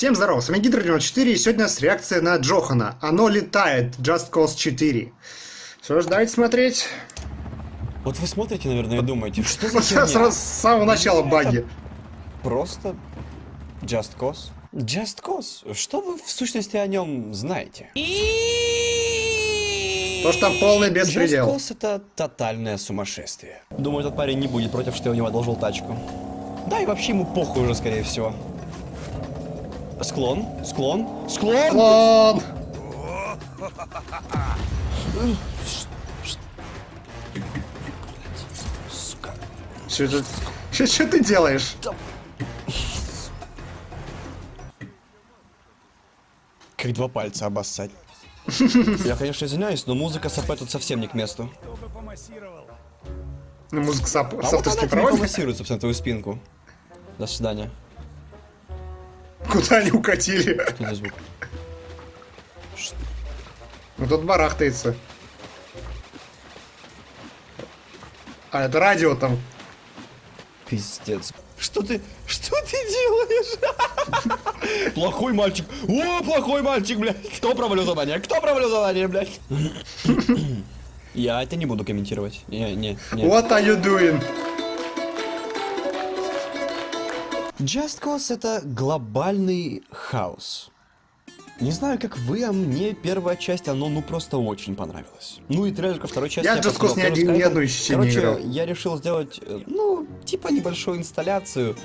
Всем здорова, с вами Гидро 94 и сегодня у нас реакция на Джохана. Оно летает, Just Cause 4. Что ж, давайте смотреть. Вот вы смотрите, наверное, и думаете, что за херня? Сразу с самого начала баги. Просто Just Cause? Just Cause? Что вы в сущности о нем знаете? То, что там полный Just беспредел. Cause это тотальное сумасшествие. Думаю, этот парень не будет против, что я у него одолжил тачку. Да и вообще ему похуй уже, скорее всего. Склон, склон, склон! Клон! Сука. Что что- что ты делаешь? Как два пальца обоссать. Я, конечно, извиняюсь, но музыка СП тут совсем не к месту. Ну, музыка с, ап- А с вот авторским она тебе проводом. помассирует, собственно, твою спинку. До свидания. Куда они укатили? Что за звук? Ну тут барахтается. А, это радио там. Пиздец. Что ты... Что ты делаешь? Плохой мальчик. О, плохой мальчик, блядь. Кто провалил задание? Кто провалил задание, блядь? Я это не буду комментировать. Не, не, не. What are you doing? Just Cause это глобальный хаос. Не знаю, как вы, а мне первая часть, оно ну просто очень понравилось. Ну и трейлер ко второй части Я Just посмотрел Cause ни один- ни одну еще не Короче, играл. я решил сделать, э, ну, типа небольшую инсталляцию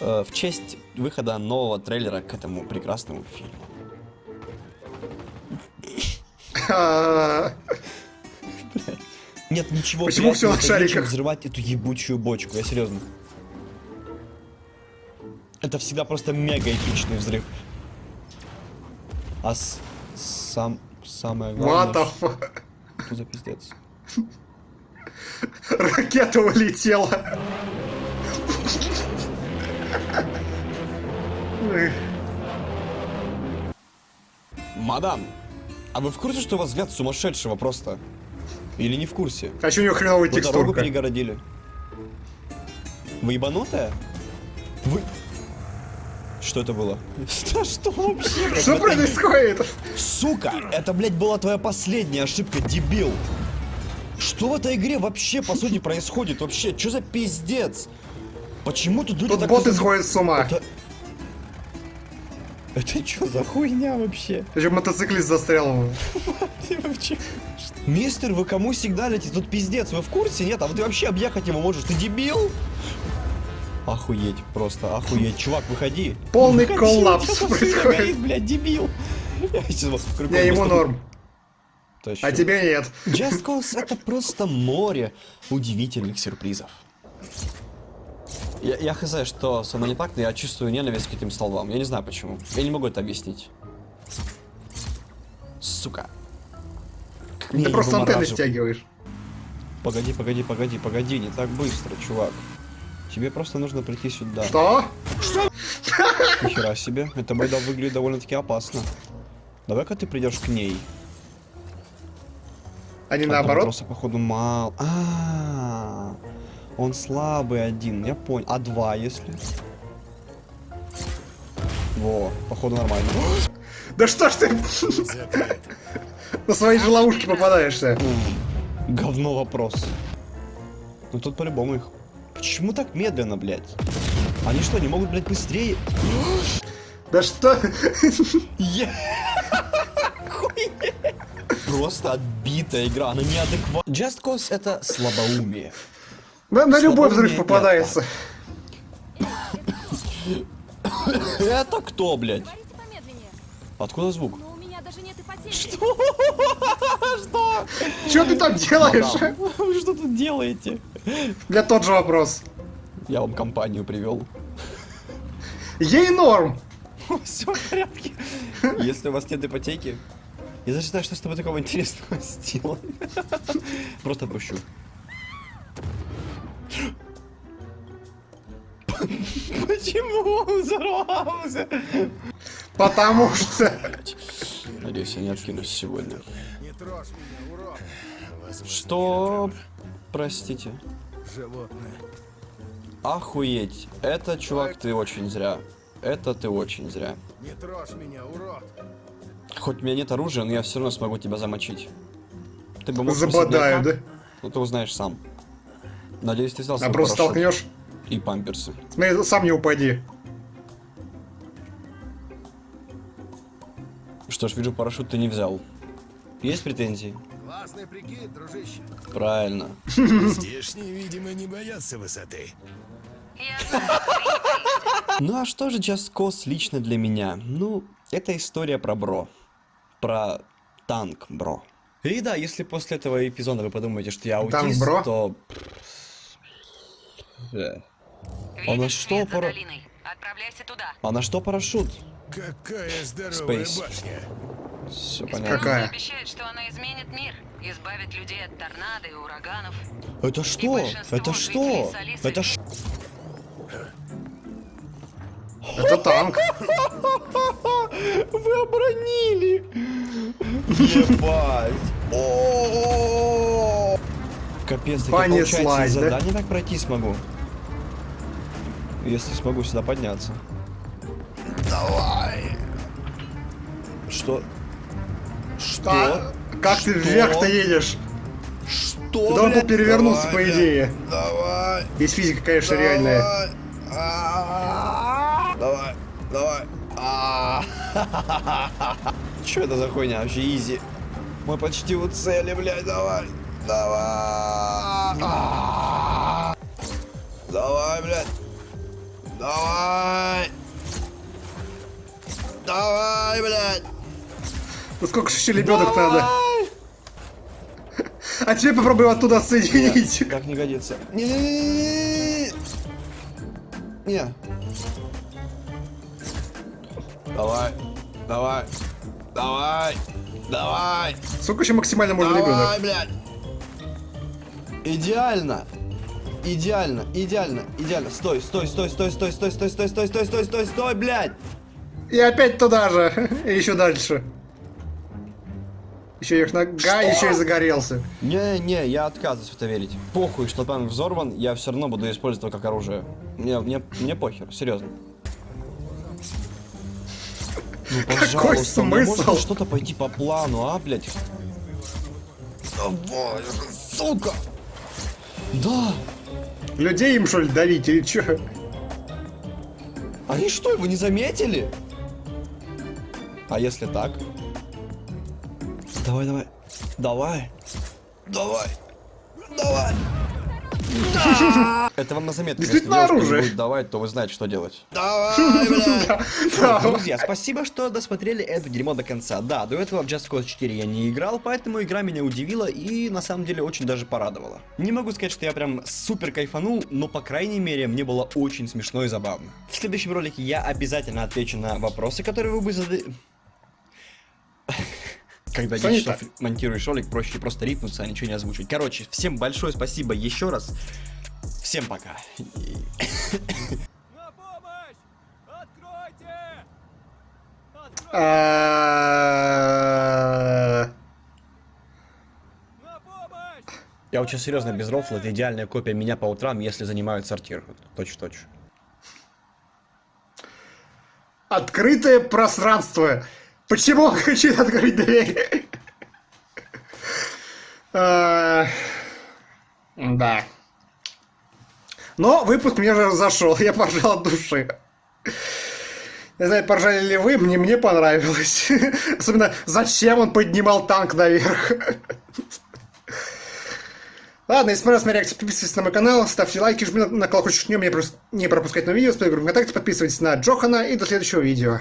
э, в честь выхода нового трейлера к этому прекрасному фильму. Нет ничего Почему всё на шариках? взрывать эту ебучую бочку, я серьезно. Это всегда просто мега эпичный взрыв. А с- сам самое главное. What the? Что за пиздец? Ракета улетела. Мадам, а вы в курсе, что у вас взгляд сумасшедшего просто? Или не в курсе? А что у него хреновая Вы дорогу текстурка? перегородили. Вы Вы... Что это было? Да что вообще? блядь, Что происходит? Сука, это, блядь, была твоя последняя ошибка, дебил. Что в этой игре вообще, по сути, происходит? Вообще, что за пиздец? Почему тут люди Тут так... боты изоб- сходят с ума. Это... Это что за хуйня вообще? Еще мотоциклист застрял. Мистер, вы кому сигналите? Тут пиздец, вы в курсе? Нет, а вот ты вообще объехать его можешь, ты дебил? Охуеть, просто охуеть. Чувак, выходи. Полный Выходи, коллапс происходит. горит, блядь, дебил. Я сейчас вас крюком Не, ему норм. тащу. А тебе нет. Just Cause это просто море удивительных сюрпризов. Я, я хз, что со мной не так, но я чувствую ненависть к этим столбам. Я не знаю почему. Я не могу это объяснить. Сука. Как Ты просто антенны стягиваешь. Погоди, погоди, погоди, погоди, не так быстро, чувак. Тебе просто нужно прийти сюда. Что? Нихера себе, эта байда выглядит довольно-таки опасно. Давай-ка ты придешь к ней. А не А наоборот? Просто походу мало. А, он слабый один, я понял. А два, если? Во, походу нормально. Да что ж ты на свои же ловушки попадаешься? Говно вопрос. Ну тут по-любому их. Почему так медленно, блядь? Они что, не могут, блядь, быстрее? Да что? Просто отбитая игра, она неадекватна. Just Cause это слабоумие. На, на любой взрыв попадается. Это кто, блядь? Откуда звук? Но у меня даже нет ипотеки. Что? Что? Что ты там делаешь? Вы что тут делаете? Для тот же вопрос. Я вам компанию привел. Ей норм. Все в порядке. Если у вас нет ипотеки, я даже знаю, что с тобой такого интересного сделать. Просто отпущу. Почему он взорвался? Потому что... Надеюсь, я не откинусь сегодня. Что? Простите. животное. Охуеть. Это, чувак, ты очень зря. Это ты очень зря. Не трожь меня, урод. Хоть у меня нет оружия, но я все равно смогу тебя замочить. Ты бы мог Забодаю, да? Ну ты узнаешь сам. Надеюсь, ты взял А просто парашют толкнешь. и памперсы. Смотри, сам не упади. Что ж, вижу, парашют ты не взял. Есть претензии? Классный прикид, дружище. Правильно. Здешние, видимо, не боятся высоты. Ну а что же Just Cause лично для меня? Ну, это история про бро. Про танк, бро. И да, если после этого эпизода вы подумаете, что я аутист, бро? то... А на что пара... А на что парашют? Какая здоровая Space. башня. Все понятно. Какая? обещает, что она изменит мир, избавит людей от торнадо и ураганов. Это что? Это что? Это ш... Это танк. Вы обронили! Ебать! О! Капец, так я, Понеслась, получается, да? задание так пройти смогу. Если смогу сюда подняться. Давай! Что? Что? А, как ты вверх-то едешь? Что, блядь? перевернуться, Давай, по идее. Давай! Есть физика, конечно, реальная. Давай! Давай, давай. Что это за хуйня? Вообще изи. Мы почти у цели, блядь, давай. Давай. Ну сколько же еще лебедок надо? А теперь попробуй оттуда соединить. Так не годится. Не-не-не-не-не. Не. Давай. Давай. Давай. Давай. Сколько еще максимально можно лебедок? Давай, блядь. Идеально. Идеально, идеально, идеально. Стой, стой, стой, стой, стой, стой, стой, стой, стой, стой, стой, стой, стой, блядь. И опять туда же. И еще дальше. Еще их нога, еще и загорелся. Не-не, я отказываюсь в это верить. Похуй, что танк взорван, я все равно буду использовать его как оружие. Мне, мне, мне похер, серьезно. Ну, пожалуйста, мне смысл? можно что-то пойти по плану, а, блядь? Давай, сука! Да! Людей им что ли давить или что? Они что, его не заметили? А если так? Давай, давай. Давай. Давай. Давай. Это вам на заметку. Если девушка оружие. будет давать, то вы знаете, что делать. Давай, блядь. Да. Друзья, спасибо, что досмотрели это дерьмо до конца. Да, до этого в Just Cause 4 я не играл, поэтому игра меня удивила и на самом деле очень даже порадовала. Не могу сказать, что я прям супер кайфанул, но по крайней мере мне было очень смешно и забавно. В следующем ролике я обязательно отвечу на вопросы, которые вы бы задали... Когда Что не 10 часов так? монтируешь ролик, проще просто рипнуться, а ничего не озвучить. Короче, всем большое спасибо еще раз. Всем пока. На помощь! Откройте! На помощь! Я очень серьезно, без рофла, это идеальная копия меня по утрам, если занимают сортир. Точь-в-точь. Открытое пространство. Почему он хочет открыть дверь? А, Да. Но выпуск мне уже зашел, я поржал от души. Не знаю, поржали ли вы, мне, мне понравилось. Особенно, зачем он поднимал танк наверх. Ладно, если понравилась моя реакция, подписывайтесь на мой канал, ставьте лайки, жмите на колокольчик, чтобы не, пропускать новые видео, с ВКонтакте, подписывайтесь на Джохана и до следующего видео.